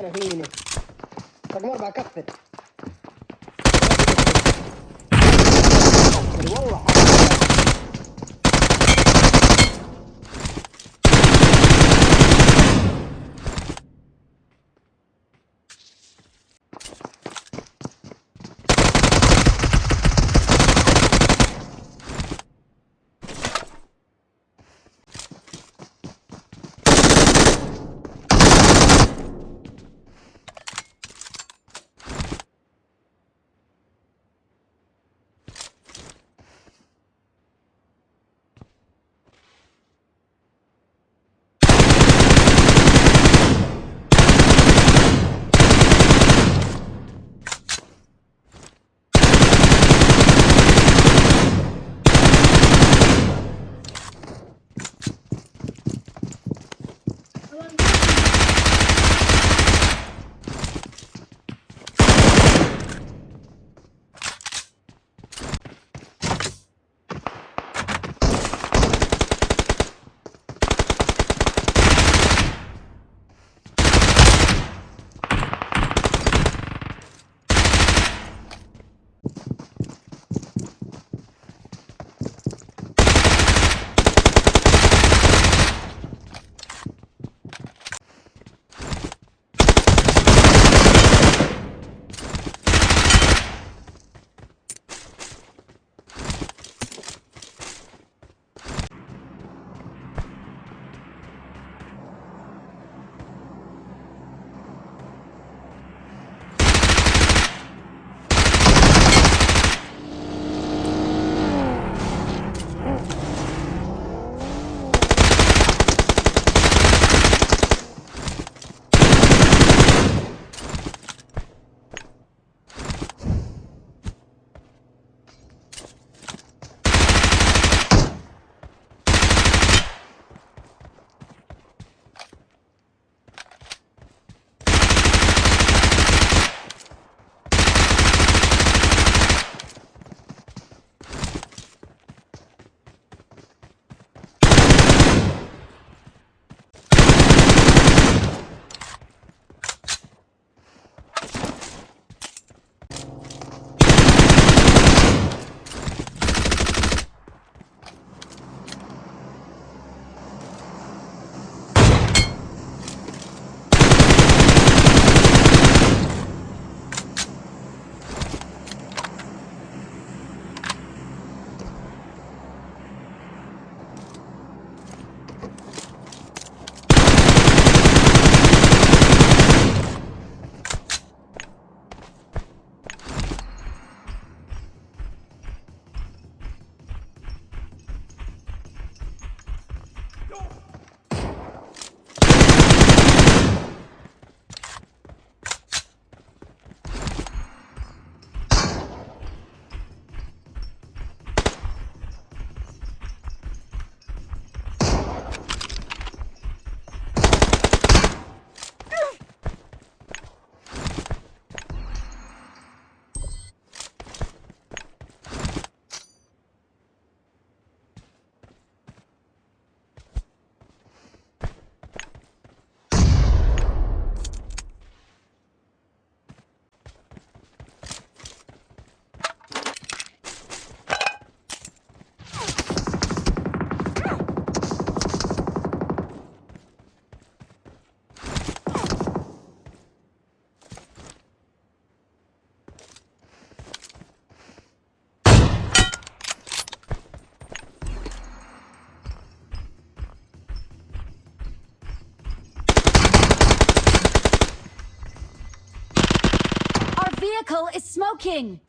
أنا فيني رقم اربعة كفر والله. Come on. Vehicle is smoking!